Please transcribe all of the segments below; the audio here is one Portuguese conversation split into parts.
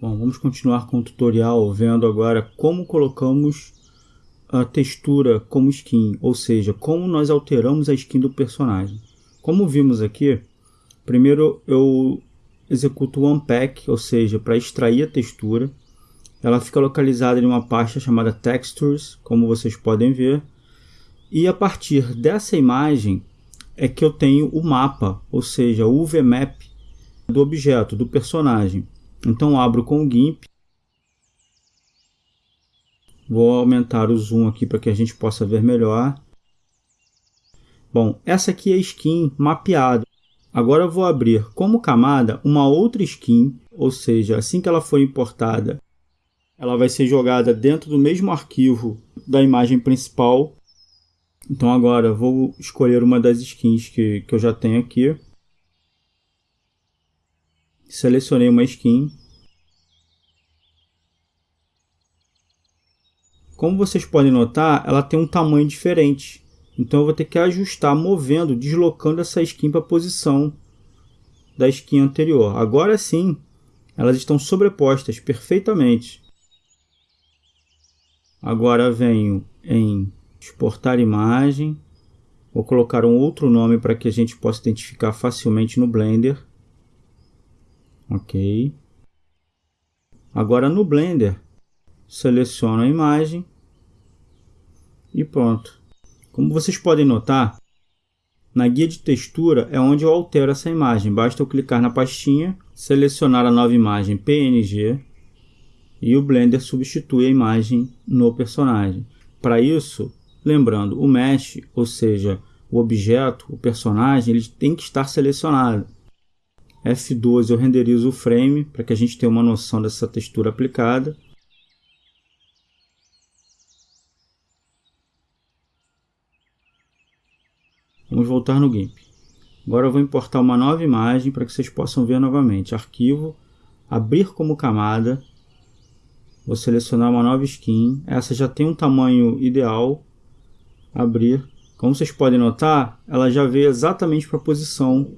Bom, vamos continuar com o tutorial vendo agora como colocamos a textura como skin, ou seja, como nós alteramos a skin do personagem. Como vimos aqui, primeiro eu executo o unpack, ou seja, para extrair a textura. Ela fica localizada em uma pasta chamada textures, como vocês podem ver. E a partir dessa imagem é que eu tenho o mapa, ou seja, o UVMap do objeto, do personagem. Então abro com o GIMP. Vou aumentar o zoom aqui para que a gente possa ver melhor. Bom, essa aqui é a skin mapeada. Agora vou abrir como camada uma outra skin, ou seja, assim que ela for importada, ela vai ser jogada dentro do mesmo arquivo da imagem principal. Então agora vou escolher uma das skins que, que eu já tenho aqui selecionei uma skin. Como vocês podem notar, ela tem um tamanho diferente. Então eu vou ter que ajustar movendo, deslocando essa skin para a posição da skin anterior. Agora sim, elas estão sobrepostas perfeitamente. Agora venho em exportar imagem. Vou colocar um outro nome para que a gente possa identificar facilmente no Blender. Ok. Agora no Blender, seleciono a imagem e pronto. Como vocês podem notar, na guia de textura é onde eu altero essa imagem. Basta eu clicar na pastinha, selecionar a nova imagem PNG e o Blender substitui a imagem no personagem. Para isso, lembrando, o mesh, ou seja, o objeto, o personagem, ele tem que estar selecionado. F12 eu renderizo o frame para que a gente tenha uma noção dessa textura aplicada. Vamos voltar no GIMP. Agora eu vou importar uma nova imagem para que vocês possam ver novamente. Arquivo, abrir como camada. Vou selecionar uma nova skin. Essa já tem um tamanho ideal. Abrir. Como vocês podem notar, ela já veio exatamente para a posição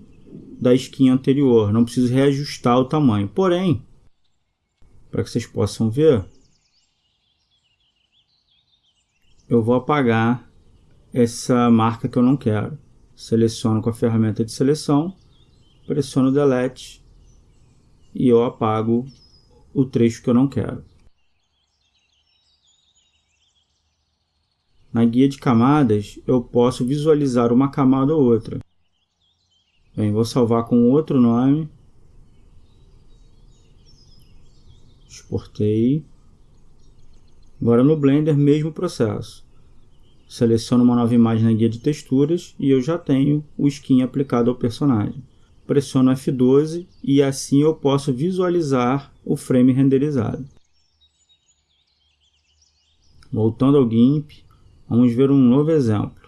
da skin anterior, não preciso reajustar o tamanho. Porém, para que vocês possam ver, eu vou apagar essa marca que eu não quero. Seleciono com a ferramenta de seleção, pressiono Delete e eu apago o trecho que eu não quero. Na guia de camadas, eu posso visualizar uma camada ou outra. Bem, vou salvar com outro nome. Exportei. Agora no Blender, mesmo processo. Seleciono uma nova imagem na guia de texturas e eu já tenho o skin aplicado ao personagem. Pressiono F12 e assim eu posso visualizar o frame renderizado. Voltando ao GIMP, vamos ver um novo exemplo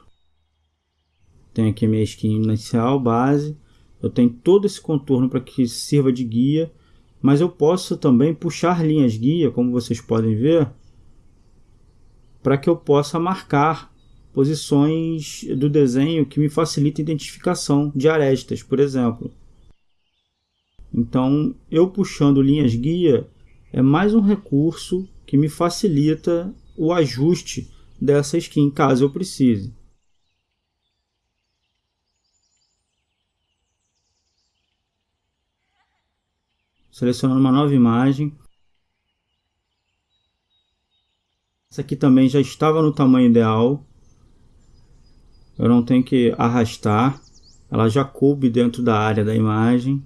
tenho aqui minha skin inicial, base. Eu tenho todo esse contorno para que sirva de guia. Mas eu posso também puxar linhas guia, como vocês podem ver, para que eu possa marcar posições do desenho que me facilita a identificação de arestas, por exemplo. Então, eu puxando linhas guia é mais um recurso que me facilita o ajuste dessa skin, caso eu precise. selecionando uma nova imagem. Essa aqui também já estava no tamanho ideal. Eu não tenho que arrastar. Ela já coube dentro da área da imagem.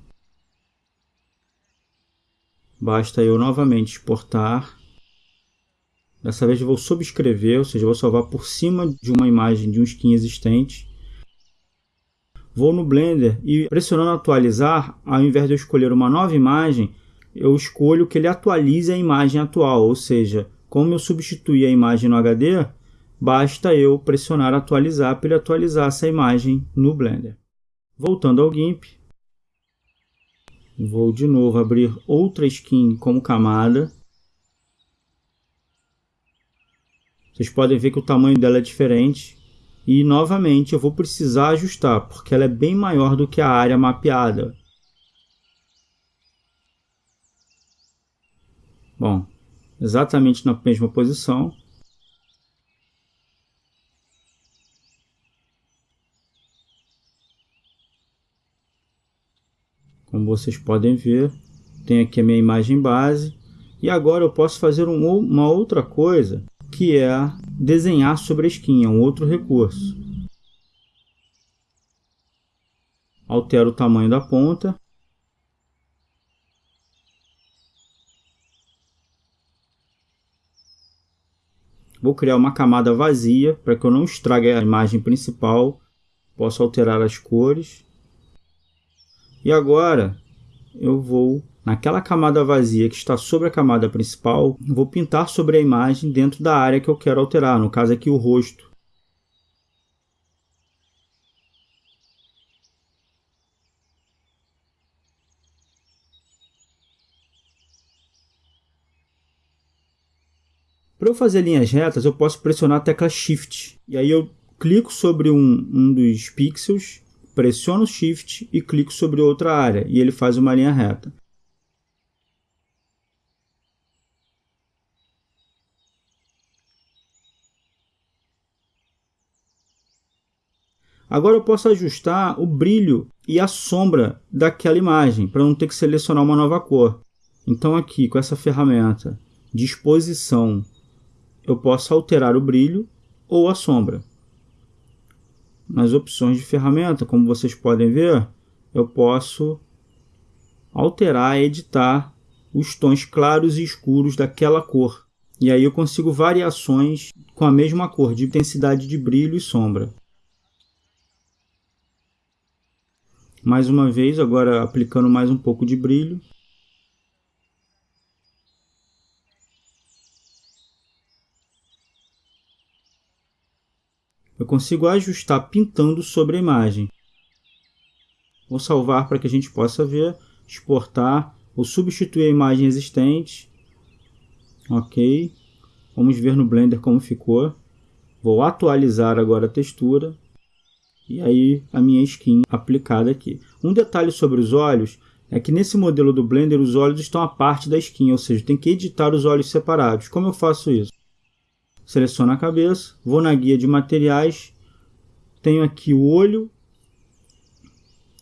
Basta eu novamente exportar. Dessa vez eu vou subscrever, ou seja, vou salvar por cima de uma imagem de um skin existente. Vou no Blender e pressionando atualizar, ao invés de eu escolher uma nova imagem, eu escolho que ele atualize a imagem atual, ou seja, como eu substituí a imagem no HD, basta eu pressionar atualizar para ele atualizar essa imagem no Blender. Voltando ao GIMP, vou de novo abrir outra skin como camada. Vocês podem ver que o tamanho dela é diferente e novamente eu vou precisar ajustar porque ela é bem maior do que a área mapeada. Bom, exatamente na mesma posição. Como vocês podem ver, tem aqui a minha imagem base. E agora eu posso fazer um, uma outra coisa, que é desenhar sobre a skin, é um outro recurso. Altero o tamanho da ponta. Vou criar uma camada vazia para que eu não estrague a imagem principal. Posso alterar as cores. E agora eu vou naquela camada vazia que está sobre a camada principal, vou pintar sobre a imagem dentro da área que eu quero alterar, no caso aqui o rosto. Para eu fazer linhas retas, eu posso pressionar a tecla Shift. E aí eu clico sobre um, um dos pixels, pressiono Shift e clico sobre outra área. E ele faz uma linha reta. Agora eu posso ajustar o brilho e a sombra daquela imagem, para não ter que selecionar uma nova cor. Então aqui, com essa ferramenta de exposição eu posso alterar o brilho ou a sombra. Nas opções de ferramenta, como vocês podem ver, eu posso alterar, editar os tons claros e escuros daquela cor. E aí eu consigo variações com a mesma cor, de intensidade de brilho e sombra. Mais uma vez, agora aplicando mais um pouco de brilho. Consigo ajustar pintando sobre a imagem. Vou salvar para que a gente possa ver, exportar ou substituir a imagem existente. Ok. Vamos ver no Blender como ficou. Vou atualizar agora a textura. E aí a minha skin aplicada aqui. Um detalhe sobre os olhos é que nesse modelo do Blender os olhos estão à parte da skin, ou seja, tem que editar os olhos separados. Como eu faço isso? Seleciono a cabeça, vou na guia de materiais, tenho aqui o olho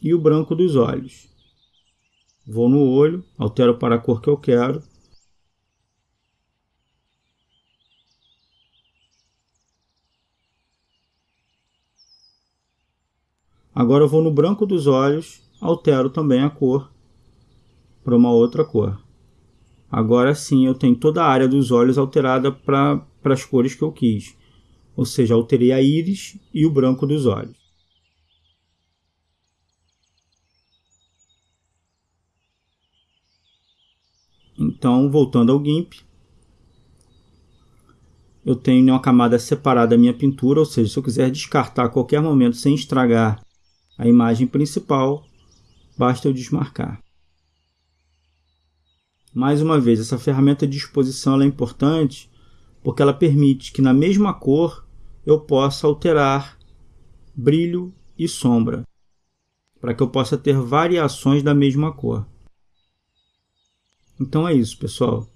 e o branco dos olhos. Vou no olho, altero para a cor que eu quero. Agora eu vou no branco dos olhos, altero também a cor para uma outra cor. Agora sim eu tenho toda a área dos olhos alterada para as cores que eu quis. Ou seja, alterei a íris e o branco dos olhos. Então, voltando ao GIMP, eu tenho uma camada separada da minha pintura, ou seja, se eu quiser descartar a qualquer momento sem estragar a imagem principal, basta eu desmarcar. Mais uma vez, essa ferramenta de exposição é importante porque ela permite que na mesma cor eu possa alterar brilho e sombra, para que eu possa ter variações da mesma cor. Então é isso, pessoal.